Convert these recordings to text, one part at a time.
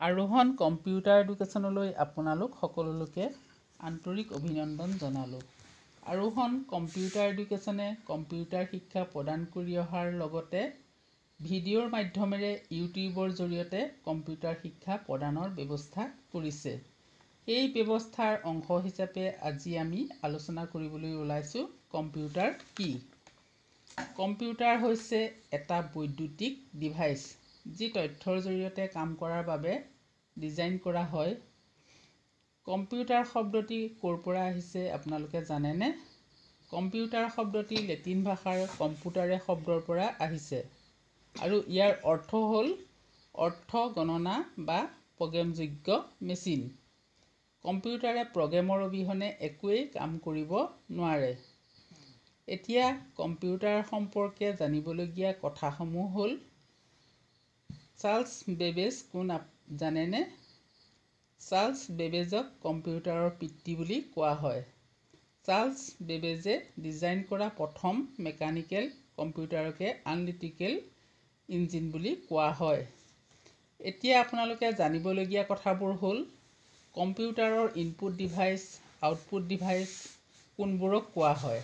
আৰোহণ কম্পিউটাৰ এডুকেশ্যনলৈ আপোনালোক সকলোকে আন্তৰিক অভিনন্দন জনালোঁ। আৰোহণ কম্পিউটাৰ এডুকেশ্যনে কম্পিউটাৰ শিক্ষা প্ৰদান কৰি অহাৰ লগতে ভিডিঅ'ৰ মাধ্যমেৰে ইউটিউবৰ জৰিয়তে কম্পিউটাৰ শিক্ষা প্ৰদানৰ ব্যৱস্থা কৰিছে। এই ব্যৱস্থাৰ অংশ হিচাপে আজি আমি আলোচনা কৰিবলৈ ওলাইছোঁ কম্পিউটাৰ কি? কম্পিউটাৰ হৈছে এটা বৈদ্যুতিক ডিভাইচ। যি তথ্যৰ জৰিয়তে কাম কৰাৰ বাবে ডিজাইন কৰা হয়। কম্পিউটাৰ শব্দটি ক'ৰ পৰা আহিছে আপোনালোকে জানেনে? কম্পিউটাৰ শব্দটি লেটিন ভাষাৰ কম্পিউটাৰে শব্দৰ পৰা আহিছে। আৰু ইয়াৰ অৰ্থ হ'ল অৰ্থ গণনা বা প্ৰগ্ৰেমযোগ্য মেচিন। কম্পিউটাৰে প্ৰগ্ৰেমৰ অবিহনে একোৱেই কাম কৰিব নোৱাৰে। এতিয়া কম্পিউটাৰ সম্পৰ্কে জানিবলগীয়া কথাসমূহ হ'ল চাৰ্লছ বেবেজ কোন জানেনে? চাৰ্লছ বেবেজক কম্পিউটাৰৰ পিতৃ বুলি কোৱা হয়। চাৰ্লছ বেবেজে ডিজাইন কৰা প্ৰথম মেকানিকেল কম্পিউটাৰকে আনলিটিকেল ইঞ্জিন বুলি কোৱা হয়। এতিয়া আপোনালোকে জানিবলগীয়া কথাবোৰ হ'ল কম্পিউটাৰৰ ইনপুট ডিভাইচ আউটপুট ডিভাইচ কোনবোৰক কোৱা হয়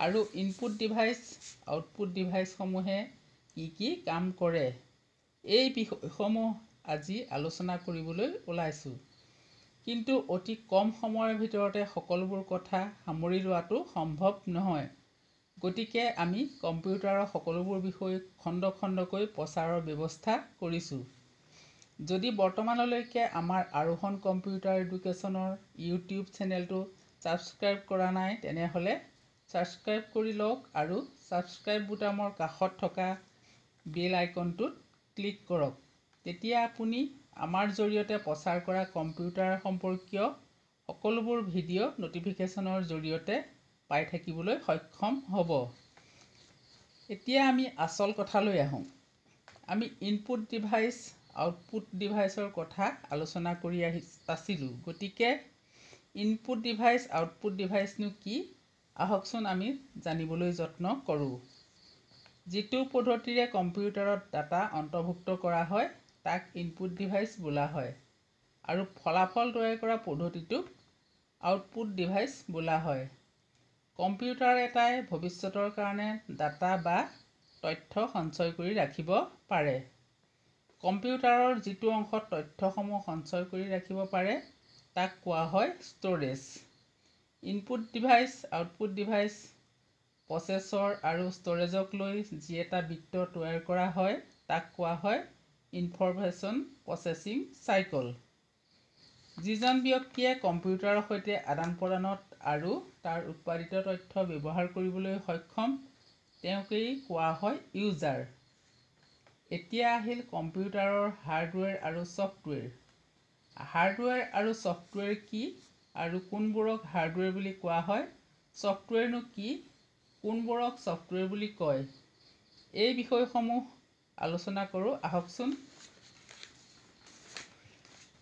আৰু ইনপুট ডিভাইচ আউটপুট ডিভাইচসমূহে কি কি কাম কৰে। এই বিষয়সমূহ আজি আলোচনা কৰিবলৈ ওলাইছোঁ। কিন্তু অতি কম সময়ৰ ভিতৰতে সকলোবোৰ কথা সামৰি লোৱাটো সম্ভৱ নহয়। গতিকে আমি কম্পিউটাৰৰ সকলোবোৰ বিষয় খণ্ড খণ্ডকৈ প্ৰচাৰৰ ব্যৱস্থা কৰিছোঁ। যদি বৰ্তমানলৈকে আমাৰ আৰোহণ কম্পিউটাৰ এডুকেশ্যনৰ ইউটিউব চেনেলটো ছাবস্ক্ৰাইব কৰা নাই তেনেহ'লে ছাবস্ক্ৰাইব কৰি লওক আৰু ছাবস্ক্ৰাইব বুটামৰ কাষত থকা বেল আইকনটোত ক্লিক কৰক। তেতিয়া আপুনি আমাৰ জৰিয়তে প্ৰচাৰ কৰা কম্পিউটাৰ সম্পৰ্কীয় সকলোবোৰ ভিডিঅ' ন'টিফিকেশ্যনৰ জৰিয়তে পাই থাকিবলৈ সক্ষম হ'ব। এতিয়া আমি আচল কথালৈ আহোঁ। আমি ইনপুট ডিভাইচ আউটপুট ডিভাইচৰ কথা আলোচনা কৰি আহি আছিলোঁ। গতিকে ইনপুট ডিভাইচ আউটপুট ডিভাইচনো কি? আহকচোন আমি জানিবলৈ যত্ন কৰোঁ। যিটো পদ্ধতিৰে কম্পিউটাৰত ডাটা অন্তৰ্ভুক্ত কৰা হয় তাক ইনপুট ডিভাইচ বোলা হয়। আৰু ফলাফল তৈয়াৰ কৰা পদ্ধতিটোক আউটপুট ডিভাইচ বোলা হয়। কম্পিউটাৰ এটাই ভৱিষ্যতৰ কাৰণে ডাটা বা তথ্য সঞ্চয় কৰি ৰাখিব পাৰে। কম্পিউটাৰৰ যিটো অংশত তথ্যসমূহ সঞ্চয় কৰি ৰাখিব পাৰে তাক কোৱা হয় storage input device output device processor আৰু ষ্ট'ৰেজক লৈ যি এটা বৃত্ত তৈয়াৰ কৰা হয় তাক কোৱা হয় ইনফৰমেশ্যন প্ৰচেছিং চাইকল। যিজন ব্যক্তিয়ে কম্পিউটাৰৰ সৈতে আদান প্ৰদানত আৰু তাৰ উৎপাদিত তথ্য ব্যৱহাৰ কৰিবলৈ সক্ষম তেওঁকেই কোৱা হয় ইউজাৰ। এতিয়া আহিল কম্পিউটাৰৰ হাৰ্ডৱেৰ আৰু ছফ্টৱেৰ। হাৰ্ডৱেৰ আৰু ছফ্টৱেৰ কি আৰু কোনবোৰক হাৰ্ডৱেৰ বুলি কোৱা হয়? ছফ্টৱেৰনো কি? কোনবোৰক ছফ্টৱেৰ বুলি কয়? এই বিষয়সমূহ আলোচনা কৰোঁ। আহকচোন।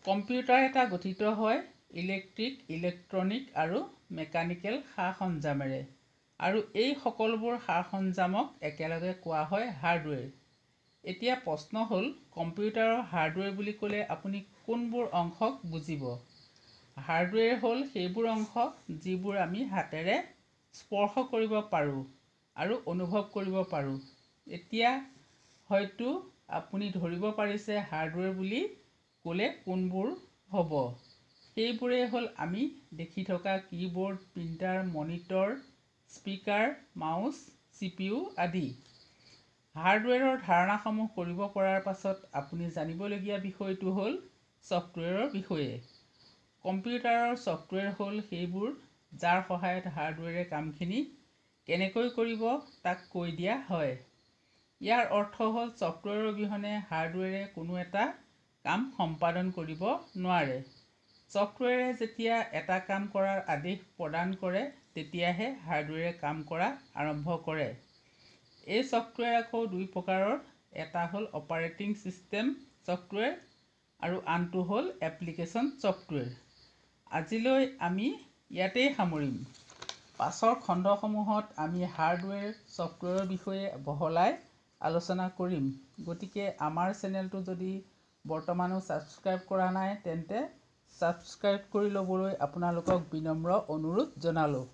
কম্পিউটাৰ এটা গঠিত হয় ইলেক্ট্ৰিক ইলেক্ট্ৰনিক আৰু মেকানিকেল সা সৰঞ্জামেৰে আৰু এই সকলোবোৰ সা সৰঞ্জামক একেলগে কোৱা হয় হাৰ্ডৱেৰ। এতিয়া প্ৰশ্ন হ'ল কম্পিউটাৰৰ হাৰ্ডৱেৰ বুলি ক'লে আপুনি কোনবোৰ অংশক বুজিব? হাৰ্ডৱেৰ হ'ল সেইবোৰ অংশ যিবোৰ আমি হাতেৰে স্পৰ্শ কৰিব পাৰোঁ আৰু অনুভৱ কৰিব পাৰোঁ। এতিয়া হয়তো আপুনি ধৰিব পাৰিছে হাৰ্ডৱেৰ বুলি ক'লে কোনবোৰ হ'ব। সেইবোৰেই হ'ল আমি দেখি থকা keyboard printer monitor speaker mouse C P U আদি। হাৰ্ডৱেৰৰ ধাৰণাসমূহ কৰিব পৰাৰ পাছত আপুনি জানিবলগীয়া বিষয়টো হ'ল ছফ্টৱেৰৰ বিষয়ে। কম্পিউটাৰৰ ছফ্টৱেৰ হ'ল সেইবোৰ যাৰ সহায়ত হাৰ্ডৱেৰে কামখিনি কেনেকৈ কৰিব তাক কৈ দিয়া হয়। ইয়াৰ অৰ্থ হ'ল ছফ্টৱেৰৰ অবিহনে হাৰ্ডৱেৰে কোনো এটা কাম সম্পাদন কৰিব নোৱাৰে। ছফ্টৱেৰে যেতিয়া এটা কাম কৰাৰ আদেশ প্ৰদান কৰে তেতিয়াহে হাৰ্ডৱেৰে কাম কৰা আৰম্ভ কৰে। এই ছফ্টৱেৰ আকৌ দুই প্ৰকাৰৰ। এটা হ'ল অপাৰেটিং ছিষ্টেম ছফ্টৱেৰ আৰু আনটো হ'ল এপ্লিকেশ্যন ছফ্টৱেৰ আজিলৈ আমি ইয়াতেই সামৰিম। পাছৰ খণ্ডসমূহত আমি হাৰ্ডৱেৰ ছফ্টৱেৰৰ বিষয়ে বহলাই আলোচনা কৰিম। গতিকে আমাৰ চেনেলটো যদি বৰ্তমানো ছাবস্ক্ৰাইব কৰা নাই তেন্তে ছাবস্ক্ৰাইব কৰি ল'বলৈ আপোনালোকক বিনম্ৰ অনুৰোধ জনালোঁ।